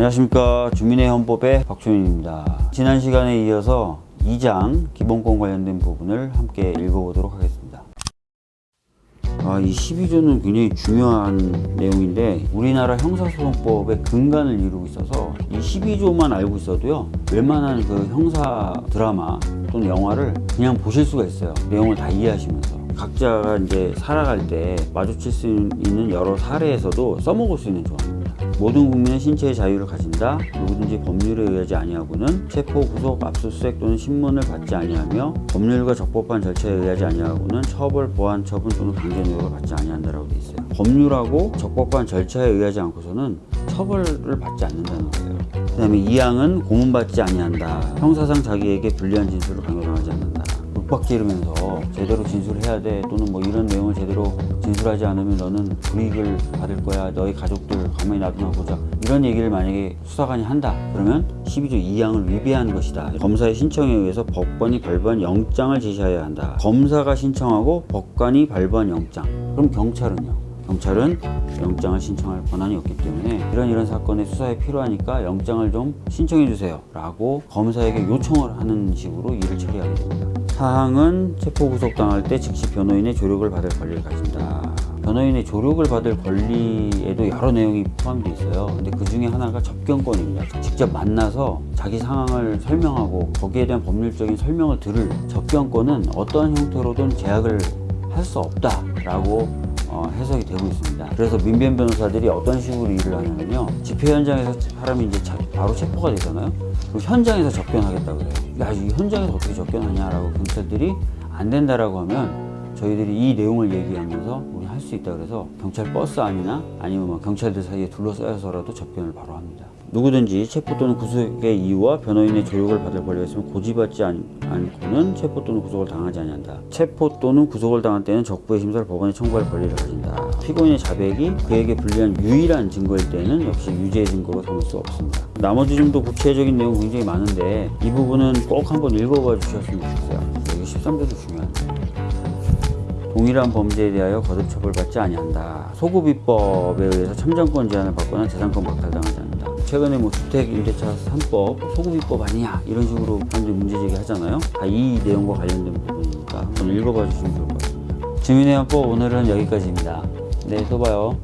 안녕하십니까. 주민의 헌법의 박주민입니다. 지난 시간에 이어서 2장 기본권 관련된 부분을 함께 읽어보도록 하겠습니다. 아, 이 12조는 굉장히 중요한 내용인데 우리나라 형사소송법의 근간을 이루고 있어서 이 12조만 알고 있어도요 웬만한 그 형사 드라마 또는 영화를 그냥 보실 수가 있어요. 내용을 다 이해하시면서. 각자가 이제 살아갈 때 마주칠 수 있는 여러 사례에서도 써먹을 수 있는 조항입니다 모든 국민은 신체의 자유를 가진다. 누구든지 법률에 의하지 아니하고는 체포, 구속, 압수수색 또는 신문을 받지 아니하며 법률과 적법한 절차에 의하지 아니하고는 처벌, 보안, 처분 또는 강제노역을 받지 아니한다라고 돼 있어요. 법률하고 적법한 절차에 의하지 않고서는 처벌을 받지 않는다는 거예요. 그 다음에 이항은 고문받지 아니한다. 형사상 자기에게 불리한 진술을 강요당하지 않는다. 윽박지르면서 제대로 진술해야 돼 또는 뭐 이런 내용을 제대로 진술하지 않으면 너는 불이익을 받을 거야 너희 가족들 가만히 놔두나 보자. 이런 얘기를 만약에 수사관이 한다. 그러면 12조 2항을 위배한 것이다. 검사의 신청에 의해서 법관이 발부한 영장을 제시해야 한다. 검사가 신청하고 법관이 발부한 영장. 그럼 경찰은요? 경찰은 영장을 신청할 권한이 없기 때문에 이런 이런 사건의 수사에 필요하니까 영장을 좀 신청해 주세요. 라고 검사에게 요청을 하는 식으로 일을 처리하게 됩니다. 사항은 체포 구속 당할 때 즉시 변호인의 조력을 받을 권리를 가진다 변호인의 조력을 받을 권리에도 여러 내용이 포함되어 있어요 근데 그 중에 하나가 접견권입니다 직접 만나서 자기 상황을 설명하고 거기에 대한 법률적인 설명을 들을 접견권은 어떠한 형태로든 제약을 할 수 없다 라고 어, 해석이 되고 있습니다. 그래서 민변 변호사들이 어떤 식으로 일을 하냐면요. 집회 현장에서 사람이 이제 자- 바로 체포가 되잖아요. 그리고 현장에서 접견하겠다 그래요. 야, 이 현장에서 어떻게 접견하냐라고 경찰들이 안 된다라고 하면 저희들이 이 내용을 얘기하면서 우리 할 수 있다 그래서 경찰 버스 안이나 아니면 뭐 경찰들 사이에 둘러싸여서라도 접견을 바로 합니다. 누구든지 체포 또는 구속의 이유와 변호인의 조력을 받을 권리가 있으면 고지받지 않, 않고는 체포 또는 구속을 당하지 아니한다. 체포 또는 구속을 당할 때는 적부의 심사를 법원에 청구할 권리를 가진다. 피고인의 자백이 그에게 불리한 유일한 증거일 때는 역시 유죄 증거로 삼을 수 없습니다. 나머지 좀 더 구체적인 내용 굉장히 많은데 이 부분은 꼭 한번 읽어봐 주셨으면 좋겠어요. 여기 13조도 중요한데. 동일한 범죄에 대하여 거듭 처벌받지 아니한다. 소급입법에 의해서 참정권 제한을 받거나 재산권 박탈당하지 않는다. 최근에 뭐 주택 임대차 3법 소급입법 아니냐 이런 식으로 사람들이 문제제기 하잖아요. 다 이 내용과 관련된 부분이니까 한번 읽어봐 주시면 좋을 것 같습니다. 주민의 헌법 오늘은 여기까지입니다. 네, 또 봐요.